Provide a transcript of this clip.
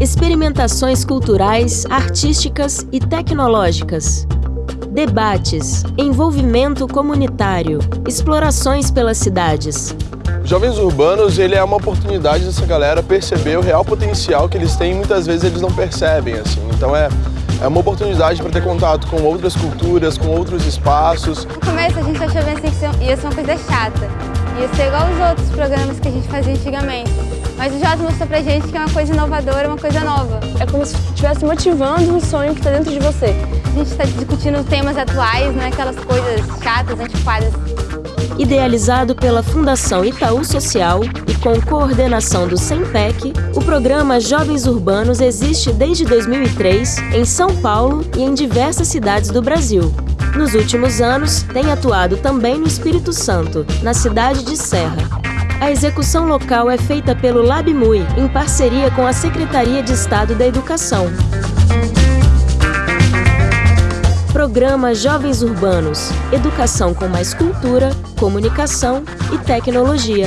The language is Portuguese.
Experimentações culturais, artísticas e tecnológicas. Debates, envolvimento comunitário, explorações pelas cidades. Jovens Urbanos ele é uma oportunidade dessa galera perceber o real potencial que eles têm e muitas vezes eles não percebem. assim. Então é, é uma oportunidade para ter contato com outras culturas, com outros espaços. No começo a gente achou bem assim que ia ser uma coisa chata, ia ser igual os outros programas que a gente fazia antigamente. Mas o Jota mostrou pra gente que é uma coisa inovadora, uma coisa nova. É como se estivesse motivando um sonho que está dentro de você. A gente está discutindo temas atuais, não é aquelas coisas chatas, antiquadas. Idealizado pela Fundação Itaú Social e com coordenação do SEMPEC, o programa Jovens Urbanos existe desde 2003 em São Paulo e em diversas cidades do Brasil. Nos últimos anos, tem atuado também no Espírito Santo, na cidade de Serra. A execução local é feita pelo LabMui, em parceria com a Secretaria de Estado da Educação. Programa Jovens Urbanos Educação com mais cultura, comunicação e tecnologia.